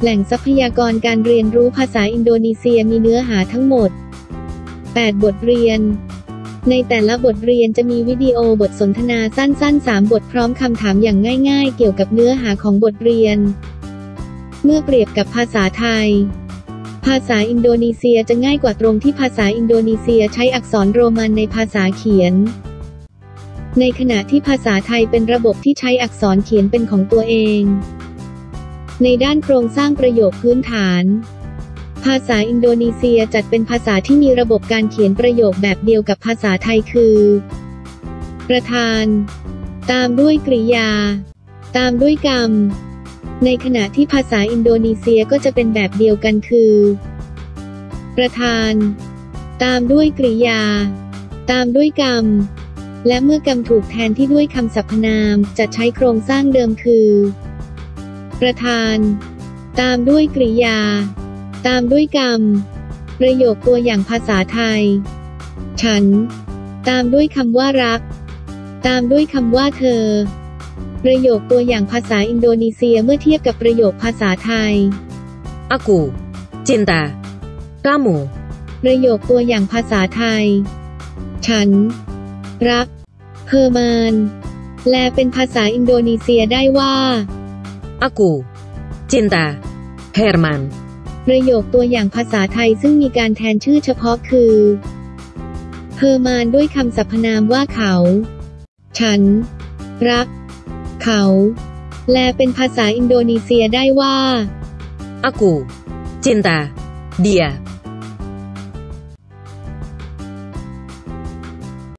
แหล่งทรัพยากรการเรียนรู้ภาษาอินโดนีเซียมีเนื้อหาทั้งหมด 8 บทเรียน ในแต่ละบทเรียนจะมีวิดีโอบทสนทนาสั้นๆ 3 บทพร้อมคำถามอย่างง่ายๆ เกี่ยวกับเนื้อหาของบทเรียน เมื่อเปรียบกับภาษาไทย ภาษาอินโดนีเซียจะง่ายกว่าตรงที่ภาษาอินโดนีเซียใช้อักษรโรมันในภาษาเขียน ในขณะที่ภาษาไทยเป็นระบบที่ใช้อักษรเขียนเป็นของตัวเอง ในด้านโครงสร้างประโยคพื้นฐาน ภาษาอินโดนีเซียจัดเป็นภาษาที่มีระบบการเขียนประโยคแบบเดียวกับภาษาไทยคือ ประธาน ตามด้วยกริยา ตามด้วยกรรม ในขณะที่ภาษาอินโดนีเซียก็จะเป็นแบบเดียวกันคือ ประธาน ตามด้วยกริยา ตามด้วยกรรม และเมื่อกรรมถูกแทนที่ด้วยคำสรรพนามจะใช้โครงสร้างเดิมคือ ประธาน ตามด้วยกริยา ตามด้วยกรรม ประโยคตัวอย่างภาษาไทย ฉัน ตามด้วยคำว่ารัก ตามด้วยคำว่าเธอ ประโยคตัวอย่างภาษาอินโดนีเซียเมื่อเทียบกับประโยคภาษาไทย Aku cinta kamu. ประโยคตัวอย่างภาษาไทย ฉัน รักเฮอร์มานแปลเป็นภาษาอินโดนีเซียได้ว่า Aku cinta Herman. ประโยคตัวอย่างภาษาไทยซึ่งมีการแทนชื่อเฉพาะคือเฮอร์มานด้วยคำสรรพนามว่าเขา ฉัน รัก เขา แปลเป็นภาษาอินโดนีเซียได้ว่า Aku cinta dia.